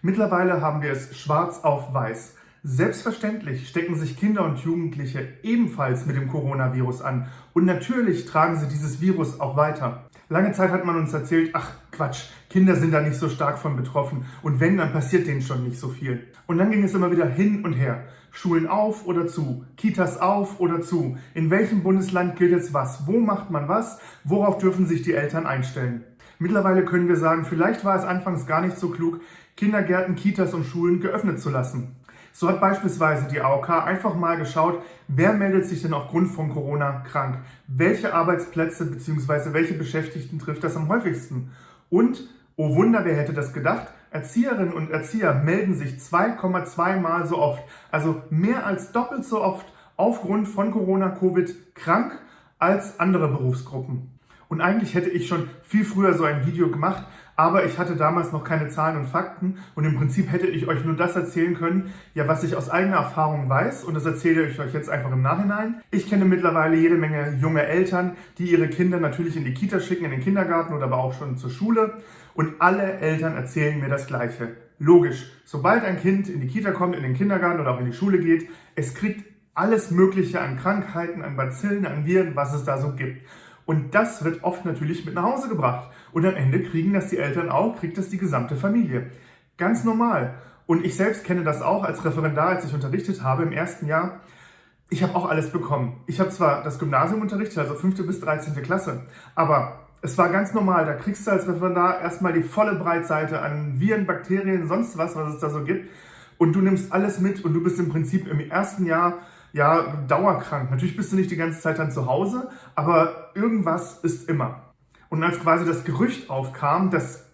Mittlerweile haben wir es schwarz auf weiß. Selbstverständlich stecken sich Kinder und Jugendliche ebenfalls mit dem Coronavirus an und natürlich tragen sie dieses Virus auch weiter. Lange Zeit hat man uns erzählt, ach Quatsch, Kinder sind da nicht so stark von betroffen und wenn, dann passiert denen schon nicht so viel. Und dann ging es immer wieder hin und her. Schulen auf oder zu, Kitas auf oder zu. In welchem Bundesland gilt jetzt was? Wo macht man was? Worauf dürfen sich die Eltern einstellen? Mittlerweile können wir sagen, vielleicht war es anfangs gar nicht so klug, Kindergärten, Kitas und Schulen geöffnet zu lassen. So hat beispielsweise die AOK einfach mal geschaut, wer meldet sich denn aufgrund von Corona krank? Welche Arbeitsplätze bzw. welche Beschäftigten trifft das am häufigsten? Und, oh Wunder, wer hätte das gedacht? Erzieherinnen und Erzieher melden sich 2,2 Mal so oft, also mehr als doppelt so oft aufgrund von Corona-Covid krank als andere Berufsgruppen. Und eigentlich hätte ich schon viel früher so ein Video gemacht, aber ich hatte damals noch keine Zahlen und Fakten und im Prinzip hätte ich euch nur das erzählen können, ja, was ich aus eigener Erfahrung weiß und das erzähle ich euch jetzt einfach im Nachhinein. Ich kenne mittlerweile jede Menge junge Eltern, die ihre Kinder natürlich in die Kita schicken, in den Kindergarten oder aber auch schon zur Schule und alle Eltern erzählen mir das Gleiche. Logisch, sobald ein Kind in die Kita kommt, in den Kindergarten oder auch in die Schule geht, es kriegt alles Mögliche an Krankheiten, an Bazillen, an Viren, was es da so gibt. Und das wird oft natürlich mit nach Hause gebracht. Und am Ende kriegen das die Eltern auch, kriegt das die gesamte Familie. Ganz normal. Und ich selbst kenne das auch als Referendar, als ich unterrichtet habe im ersten Jahr. Ich habe auch alles bekommen. Ich habe zwar das Gymnasium unterrichtet, also 5. bis 13. Klasse, aber es war ganz normal. Da kriegst du als Referendar erstmal die volle Breitseite an Viren, Bakterien, sonst was, was es da so gibt. Und du nimmst alles mit und du bist im Prinzip im ersten Jahr ja, dauerkrank. Natürlich bist du nicht die ganze Zeit dann zu Hause, aber irgendwas ist immer. Und als quasi das Gerücht aufkam, dass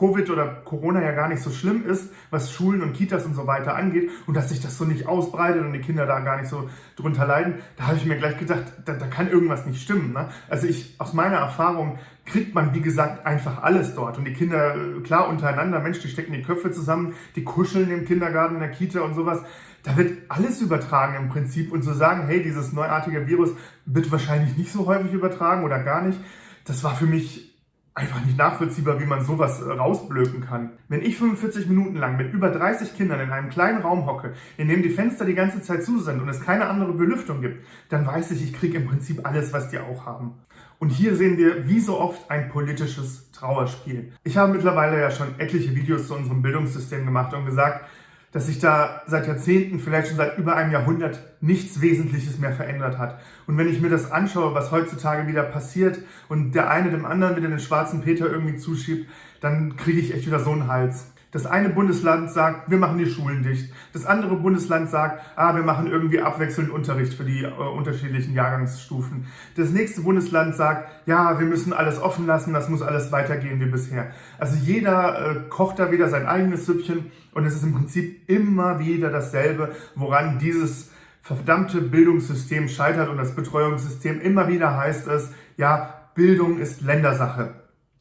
Covid oder Corona ja gar nicht so schlimm ist, was Schulen und Kitas und so weiter angeht und dass sich das so nicht ausbreitet und die Kinder da gar nicht so drunter leiden, da habe ich mir gleich gedacht, da, da kann irgendwas nicht stimmen. Ne? Also ich, aus meiner Erfahrung kriegt man, wie gesagt, einfach alles dort und die Kinder, klar, untereinander, Mensch, die stecken die Köpfe zusammen, die kuscheln im Kindergarten, in der Kita und sowas, da wird alles übertragen im Prinzip und zu sagen, hey, dieses neuartige Virus wird wahrscheinlich nicht so häufig übertragen oder gar nicht, das war für mich einfach nicht nachvollziehbar, wie man sowas äh, rausblöken kann. Wenn ich 45 Minuten lang mit über 30 Kindern in einem kleinen Raum hocke, in dem die Fenster die ganze Zeit zu sind und es keine andere Belüftung gibt, dann weiß ich, ich kriege im Prinzip alles, was die auch haben. Und hier sehen wir, wie so oft, ein politisches Trauerspiel. Ich habe mittlerweile ja schon etliche Videos zu unserem Bildungssystem gemacht und gesagt, dass sich da seit Jahrzehnten, vielleicht schon seit über einem Jahrhundert, nichts Wesentliches mehr verändert hat. Und wenn ich mir das anschaue, was heutzutage wieder passiert und der eine dem anderen wieder den schwarzen Peter irgendwie zuschiebt, dann kriege ich echt wieder so einen Hals. Das eine Bundesland sagt, wir machen die Schulen dicht. Das andere Bundesland sagt, ah, wir machen irgendwie abwechselnd Unterricht für die äh, unterschiedlichen Jahrgangsstufen. Das nächste Bundesland sagt, ja, wir müssen alles offen lassen, das muss alles weitergehen wie bisher. Also jeder äh, kocht da wieder sein eigenes Süppchen und es ist im Prinzip immer wieder dasselbe, woran dieses verdammte Bildungssystem scheitert und das Betreuungssystem immer wieder heißt es, ja, Bildung ist Ländersache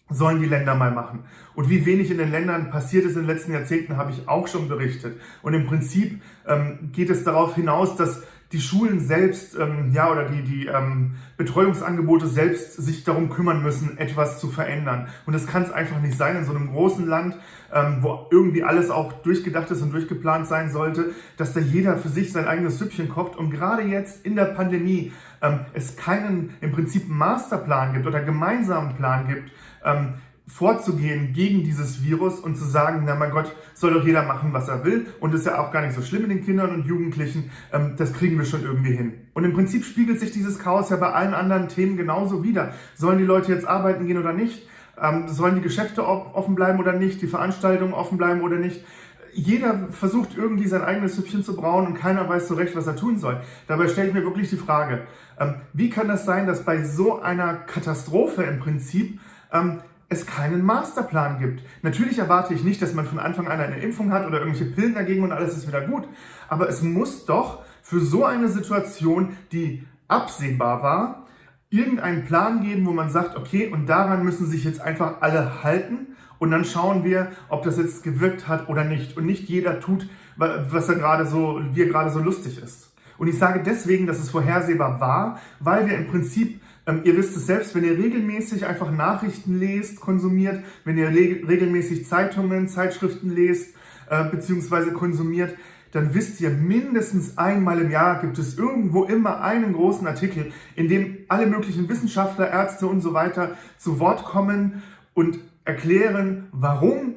sollen die Länder mal machen. Und wie wenig in den Ländern passiert ist in den letzten Jahrzehnten, habe ich auch schon berichtet. Und im Prinzip ähm, geht es darauf hinaus, dass die Schulen selbst, ähm, ja, oder die, die ähm, Betreuungsangebote selbst sich darum kümmern müssen, etwas zu verändern. Und das kann es einfach nicht sein in so einem großen Land, ähm, wo irgendwie alles auch durchgedacht ist und durchgeplant sein sollte, dass da jeder für sich sein eigenes Süppchen kocht. Und gerade jetzt in der Pandemie ähm, es keinen im Prinzip Masterplan gibt oder gemeinsamen Plan gibt, ähm, vorzugehen gegen dieses Virus und zu sagen, na mein Gott, soll doch jeder machen, was er will und ist ja auch gar nicht so schlimm in den Kindern und Jugendlichen, ähm, das kriegen wir schon irgendwie hin. Und im Prinzip spiegelt sich dieses Chaos ja bei allen anderen Themen genauso wieder. Sollen die Leute jetzt arbeiten gehen oder nicht? Ähm, sollen die Geschäfte offen bleiben oder nicht? Die Veranstaltungen offen bleiben oder nicht? Jeder versucht irgendwie sein eigenes Süppchen zu brauen und keiner weiß so recht, was er tun soll. Dabei stelle ich mir wirklich die Frage, ähm, wie kann das sein, dass bei so einer Katastrophe im Prinzip ähm, es keinen Masterplan gibt. Natürlich erwarte ich nicht, dass man von Anfang an eine Impfung hat oder irgendwelche Pillen dagegen und alles ist wieder gut. Aber es muss doch für so eine Situation, die absehbar war, irgendeinen Plan geben, wo man sagt, okay, und daran müssen sich jetzt einfach alle halten und dann schauen wir, ob das jetzt gewirkt hat oder nicht. Und nicht jeder tut, was er gerade so, wie er gerade so lustig ist. Und ich sage deswegen, dass es vorhersehbar war, weil wir im Prinzip ähm, ihr wisst es selbst, wenn ihr regelmäßig einfach Nachrichten lest, konsumiert, wenn ihr regelmäßig Zeitungen, Zeitschriften lest, äh, bzw. konsumiert, dann wisst ihr, mindestens einmal im Jahr gibt es irgendwo immer einen großen Artikel, in dem alle möglichen Wissenschaftler, Ärzte und so weiter zu Wort kommen und erklären, warum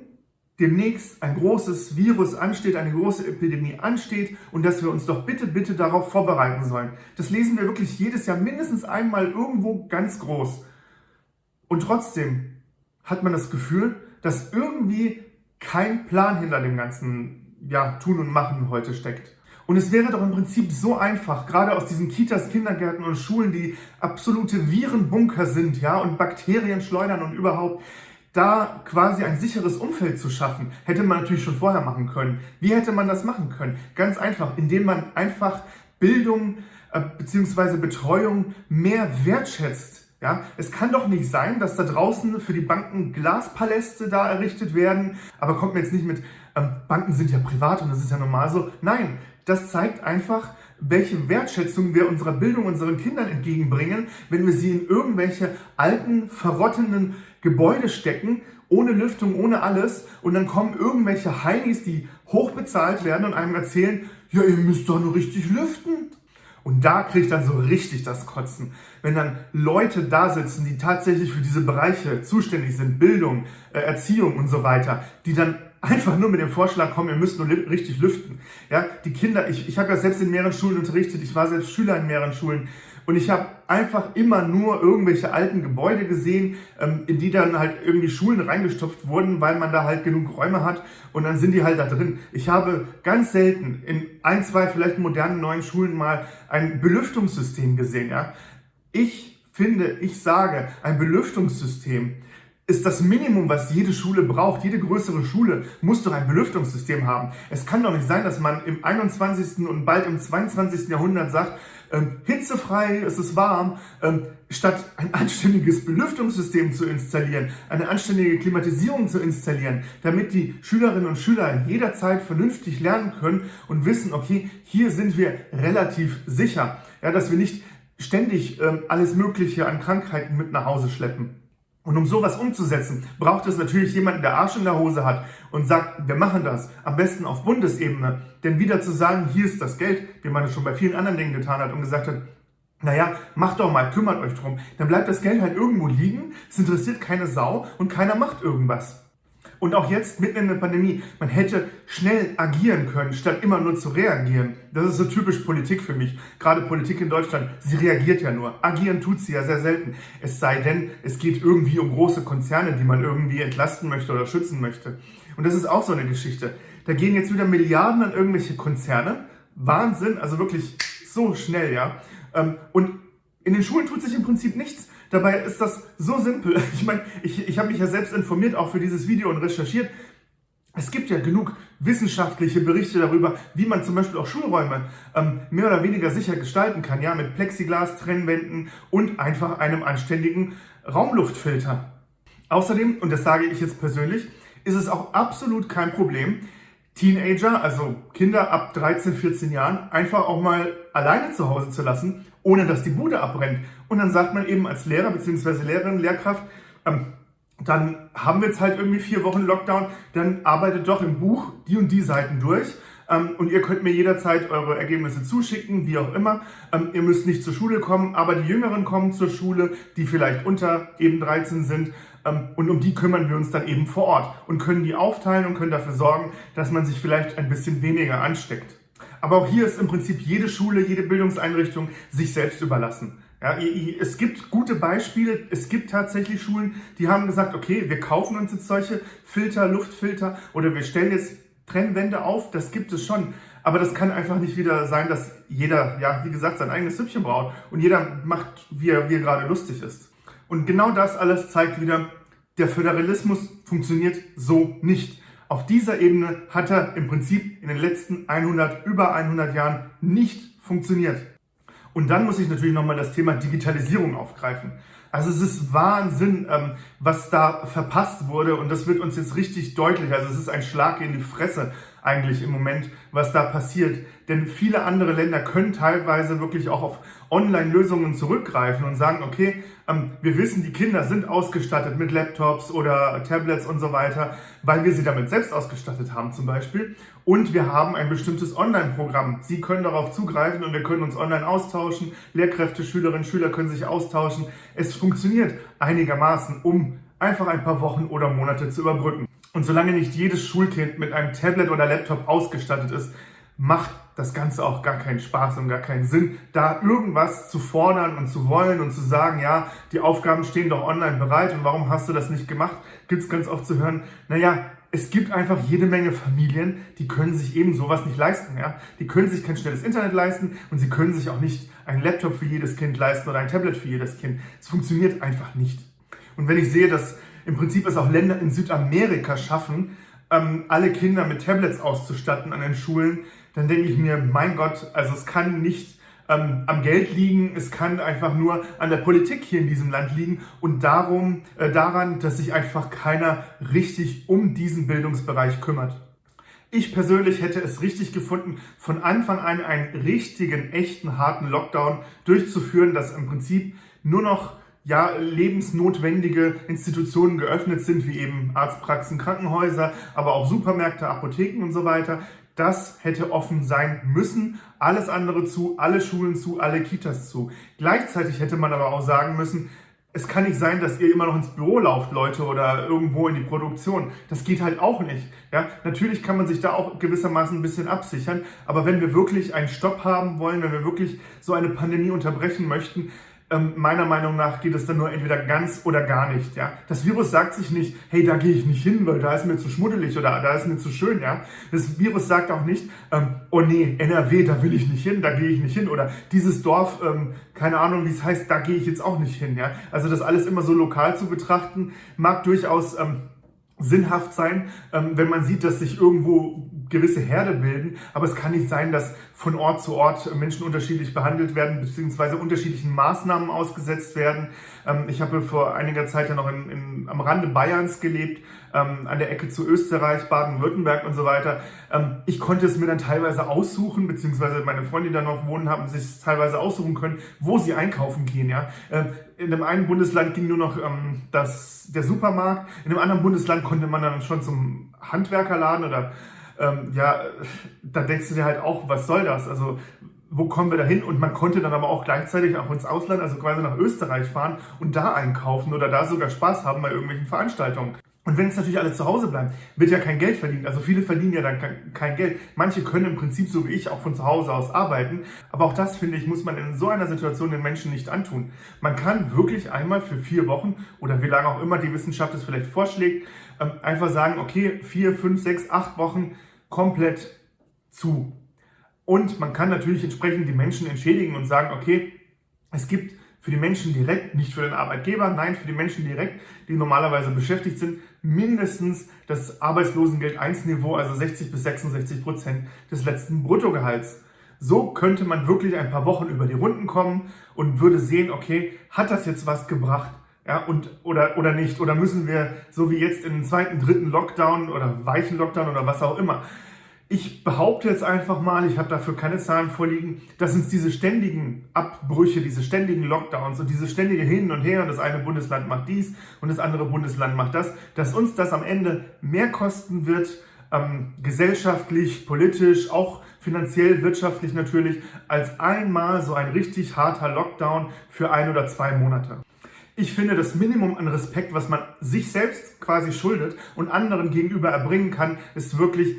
demnächst ein großes Virus ansteht, eine große Epidemie ansteht und dass wir uns doch bitte, bitte darauf vorbereiten sollen. Das lesen wir wirklich jedes Jahr mindestens einmal irgendwo ganz groß. Und trotzdem hat man das Gefühl, dass irgendwie kein Plan hinter dem ganzen ja, Tun und Machen heute steckt. Und es wäre doch im Prinzip so einfach, gerade aus diesen Kitas, Kindergärten und Schulen, die absolute Virenbunker sind, ja, und Bakterien schleudern und überhaupt, da quasi ein sicheres Umfeld zu schaffen, hätte man natürlich schon vorher machen können. Wie hätte man das machen können? Ganz einfach, indem man einfach Bildung äh, bzw. Betreuung mehr wertschätzt. Ja, es kann doch nicht sein, dass da draußen für die Banken Glaspaläste da errichtet werden, aber kommt mir jetzt nicht mit, ähm, Banken sind ja privat und das ist ja normal so. Nein, das zeigt einfach, welche Wertschätzung wir unserer Bildung unseren Kindern entgegenbringen, wenn wir sie in irgendwelche alten, verrottenden Gebäude stecken, ohne Lüftung, ohne alles. Und dann kommen irgendwelche Heinis, die hochbezahlt werden und einem erzählen, ja, ihr müsst doch nur richtig lüften. Und da kriege ich dann so richtig das Kotzen. Wenn dann Leute da sitzen, die tatsächlich für diese Bereiche zuständig sind, Bildung, äh, Erziehung und so weiter, die dann einfach nur mit dem Vorschlag kommen, ihr müsst nur richtig lüften. Ja, die Kinder, ich, ich habe ja selbst in mehreren Schulen unterrichtet, ich war selbst Schüler in mehreren Schulen und ich habe einfach immer nur irgendwelche alten Gebäude gesehen, ähm, in die dann halt irgendwie Schulen reingestopft wurden, weil man da halt genug Räume hat und dann sind die halt da drin. Ich habe ganz selten in ein, zwei vielleicht modernen neuen Schulen mal ein Belüftungssystem gesehen. Ja, ich finde, ich sage, ein Belüftungssystem ist das Minimum, was jede Schule braucht. Jede größere Schule muss doch ein Belüftungssystem haben. Es kann doch nicht sein, dass man im 21. und bald im 22. Jahrhundert sagt, ähm, hitzefrei, es ist warm, ähm, statt ein anständiges Belüftungssystem zu installieren, eine anständige Klimatisierung zu installieren, damit die Schülerinnen und Schüler jederzeit vernünftig lernen können und wissen, okay, hier sind wir relativ sicher, ja, dass wir nicht ständig ähm, alles Mögliche an Krankheiten mit nach Hause schleppen. Und um sowas umzusetzen, braucht es natürlich jemanden, der Arsch in der Hose hat und sagt, wir machen das. Am besten auf Bundesebene. Denn wieder zu sagen, hier ist das Geld, wie man es schon bei vielen anderen Dingen getan hat und gesagt hat, naja, macht doch mal, kümmert euch drum. Dann bleibt das Geld halt irgendwo liegen, es interessiert keine Sau und keiner macht irgendwas. Und auch jetzt, mitten in der Pandemie, man hätte schnell agieren können, statt immer nur zu reagieren. Das ist so typisch Politik für mich. Gerade Politik in Deutschland, sie reagiert ja nur. Agieren tut sie ja sehr selten. Es sei denn, es geht irgendwie um große Konzerne, die man irgendwie entlasten möchte oder schützen möchte. Und das ist auch so eine Geschichte. Da gehen jetzt wieder Milliarden an irgendwelche Konzerne. Wahnsinn, also wirklich so schnell, ja. Ähm, und in den Schulen tut sich im Prinzip nichts. Dabei ist das so simpel. Ich meine, ich, ich habe mich ja selbst informiert, auch für dieses Video und recherchiert. Es gibt ja genug wissenschaftliche Berichte darüber, wie man zum Beispiel auch Schulräume ähm, mehr oder weniger sicher gestalten kann, ja, mit Plexiglas, Trennwänden und einfach einem anständigen Raumluftfilter. Außerdem, und das sage ich jetzt persönlich, ist es auch absolut kein Problem, Teenager, also Kinder ab 13, 14 Jahren, einfach auch mal alleine zu Hause zu lassen, ohne dass die Bude abbrennt. Und dann sagt man eben als Lehrer bzw. Lehrerin, Lehrkraft, ähm, dann haben wir jetzt halt irgendwie vier Wochen Lockdown, dann arbeitet doch im Buch die und die Seiten durch. Ähm, und ihr könnt mir jederzeit eure Ergebnisse zuschicken, wie auch immer. Ähm, ihr müsst nicht zur Schule kommen, aber die Jüngeren kommen zur Schule, die vielleicht unter eben 13 sind. Ähm, und um die kümmern wir uns dann eben vor Ort und können die aufteilen und können dafür sorgen, dass man sich vielleicht ein bisschen weniger ansteckt. Aber auch hier ist im Prinzip jede Schule, jede Bildungseinrichtung sich selbst überlassen. Ja, es gibt gute Beispiele. Es gibt tatsächlich Schulen, die haben gesagt, okay, wir kaufen uns jetzt solche Filter, Luftfilter oder wir stellen jetzt Trennwände auf. Das gibt es schon. Aber das kann einfach nicht wieder sein, dass jeder, ja, wie gesagt, sein eigenes Süppchen braut und jeder macht, wie er, wie er gerade lustig ist. Und genau das alles zeigt wieder, der Föderalismus funktioniert so nicht. Auf dieser Ebene hat er im Prinzip in den letzten 100, über 100 Jahren nicht funktioniert. Und dann muss ich natürlich nochmal das Thema Digitalisierung aufgreifen. Also es ist Wahnsinn, ähm, was da verpasst wurde und das wird uns jetzt richtig deutlich. Also es ist ein Schlag in die Fresse eigentlich im Moment, was da passiert. Denn viele andere Länder können teilweise wirklich auch auf Online-Lösungen zurückgreifen und sagen, okay, ähm, wir wissen, die Kinder sind ausgestattet mit Laptops oder Tablets und so weiter, weil wir sie damit selbst ausgestattet haben zum Beispiel. Und wir haben ein bestimmtes Online-Programm. Sie können darauf zugreifen und wir können uns online austauschen. Lehrkräfte, Schülerinnen, Schüler können sich austauschen. Es funktioniert einigermaßen, um einfach ein paar Wochen oder Monate zu überbrücken. Und solange nicht jedes Schulkind mit einem Tablet oder Laptop ausgestattet ist, macht das Ganze auch gar keinen Spaß und gar keinen Sinn, da irgendwas zu fordern und zu wollen und zu sagen, ja, die Aufgaben stehen doch online bereit und warum hast du das nicht gemacht, gibt es ganz oft zu hören, naja, es gibt einfach jede Menge Familien, die können sich eben sowas nicht leisten. Ja? Die können sich kein schnelles Internet leisten und sie können sich auch nicht einen Laptop für jedes Kind leisten oder ein Tablet für jedes Kind. Es funktioniert einfach nicht. Und wenn ich sehe, dass im Prinzip es auch Länder in Südamerika schaffen, ähm, alle Kinder mit Tablets auszustatten an den Schulen, dann denke ich mir, mein Gott, also es kann nicht ähm, am Geld liegen, es kann einfach nur an der Politik hier in diesem Land liegen und darum, äh, daran, dass sich einfach keiner richtig um diesen Bildungsbereich kümmert. Ich persönlich hätte es richtig gefunden, von Anfang an einen richtigen, echten, harten Lockdown durchzuführen, dass im Prinzip nur noch ja, lebensnotwendige Institutionen geöffnet sind, wie eben Arztpraxen, Krankenhäuser, aber auch Supermärkte, Apotheken und so weiter. Das hätte offen sein müssen. Alles andere zu, alle Schulen zu, alle Kitas zu. Gleichzeitig hätte man aber auch sagen müssen, es kann nicht sein, dass ihr immer noch ins Büro lauft, Leute, oder irgendwo in die Produktion. Das geht halt auch nicht. Ja, natürlich kann man sich da auch gewissermaßen ein bisschen absichern, aber wenn wir wirklich einen Stopp haben wollen, wenn wir wirklich so eine Pandemie unterbrechen möchten, ähm, meiner Meinung nach geht es dann nur entweder ganz oder gar nicht. Ja? Das Virus sagt sich nicht, hey, da gehe ich nicht hin, weil da ist mir zu schmuddelig oder da ist mir zu schön. Ja? Das Virus sagt auch nicht, ähm, oh nee, NRW, da will ich nicht hin, da gehe ich nicht hin. Oder dieses Dorf, ähm, keine Ahnung, wie es heißt, da gehe ich jetzt auch nicht hin. Ja? Also das alles immer so lokal zu betrachten, mag durchaus ähm, sinnhaft sein, ähm, wenn man sieht, dass sich irgendwo gewisse Herde bilden. Aber es kann nicht sein, dass von Ort zu Ort Menschen unterschiedlich behandelt werden, beziehungsweise unterschiedlichen Maßnahmen ausgesetzt werden. Ähm, ich habe vor einiger Zeit ja noch in, in, am Rande Bayerns gelebt, ähm, an der Ecke zu Österreich, Baden-Württemberg und so weiter. Ich konnte es mir dann teilweise aussuchen, beziehungsweise meine Freunde, die da noch wohnen, haben sich teilweise aussuchen können, wo sie einkaufen gehen. Ja? In dem einen Bundesland ging nur noch das, der Supermarkt, in dem anderen Bundesland konnte man dann schon zum Handwerkerladen oder ähm, ja, da denkst du dir halt auch, was soll das? Also wo kommen wir da hin? Und man konnte dann aber auch gleichzeitig auch ins Ausland, also quasi nach Österreich fahren und da einkaufen oder da sogar Spaß haben bei irgendwelchen Veranstaltungen. Und wenn es natürlich alle zu Hause bleiben, wird ja kein Geld verdient. Also viele verdienen ja dann kein Geld. Manche können im Prinzip so wie ich auch von zu Hause aus arbeiten. Aber auch das, finde ich, muss man in so einer Situation den Menschen nicht antun. Man kann wirklich einmal für vier Wochen oder wie lange auch immer die Wissenschaft es vielleicht vorschlägt, ähm, einfach sagen, okay, vier, fünf, sechs, acht Wochen komplett zu. Und man kann natürlich entsprechend die Menschen entschädigen und sagen, okay, es gibt für die Menschen direkt, nicht für den Arbeitgeber, nein, für die Menschen direkt, die normalerweise beschäftigt sind, mindestens das Arbeitslosengeld 1 Niveau, also 60 bis 66 Prozent des letzten Bruttogehalts. So könnte man wirklich ein paar Wochen über die Runden kommen und würde sehen, okay, hat das jetzt was gebracht? Ja, und, oder, oder nicht? Oder müssen wir, so wie jetzt in den zweiten, dritten Lockdown oder weichen Lockdown oder was auch immer, ich behaupte jetzt einfach mal, ich habe dafür keine Zahlen vorliegen, dass uns diese ständigen Abbrüche, diese ständigen Lockdowns und diese ständige Hin und Her und das eine Bundesland macht dies und das andere Bundesland macht das, dass uns das am Ende mehr kosten wird, ähm, gesellschaftlich, politisch, auch finanziell, wirtschaftlich natürlich, als einmal so ein richtig harter Lockdown für ein oder zwei Monate. Ich finde, das Minimum an Respekt, was man sich selbst quasi schuldet und anderen gegenüber erbringen kann, ist wirklich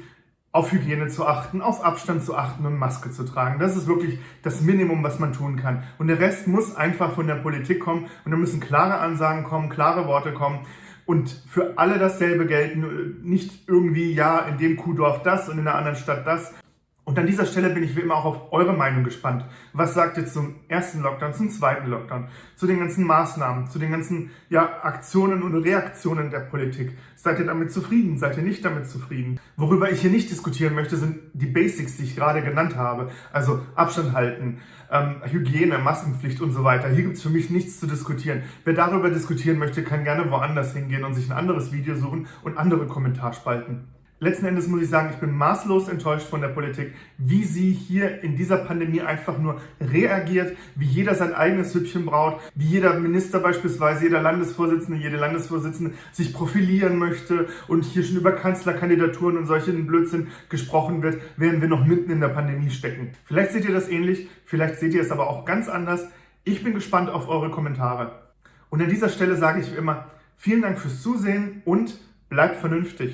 auf Hygiene zu achten, auf Abstand zu achten und Maske zu tragen. Das ist wirklich das Minimum, was man tun kann. Und der Rest muss einfach von der Politik kommen und da müssen klare Ansagen kommen, klare Worte kommen und für alle dasselbe gelten. Nicht irgendwie, ja, in dem Kuhdorf das und in der anderen Stadt das. Und an dieser Stelle bin ich wie immer auch auf eure Meinung gespannt. Was sagt ihr zum ersten Lockdown, zum zweiten Lockdown, zu den ganzen Maßnahmen, zu den ganzen ja, Aktionen und Reaktionen der Politik? Seid ihr damit zufrieden? Seid ihr nicht damit zufrieden? Worüber ich hier nicht diskutieren möchte, sind die Basics, die ich gerade genannt habe. Also Abstand halten, ähm, Hygiene, Maskenpflicht und so weiter. Hier gibt es für mich nichts zu diskutieren. Wer darüber diskutieren möchte, kann gerne woanders hingehen und sich ein anderes Video suchen und andere Kommentarspalten Letzten Endes muss ich sagen, ich bin maßlos enttäuscht von der Politik, wie sie hier in dieser Pandemie einfach nur reagiert, wie jeder sein eigenes Hüppchen braut, wie jeder Minister beispielsweise, jeder Landesvorsitzende, jede Landesvorsitzende sich profilieren möchte und hier schon über Kanzlerkandidaturen und solchen Blödsinn gesprochen wird, während wir noch mitten in der Pandemie stecken. Vielleicht seht ihr das ähnlich, vielleicht seht ihr es aber auch ganz anders. Ich bin gespannt auf eure Kommentare. Und an dieser Stelle sage ich wie immer, vielen Dank fürs Zusehen und bleibt vernünftig.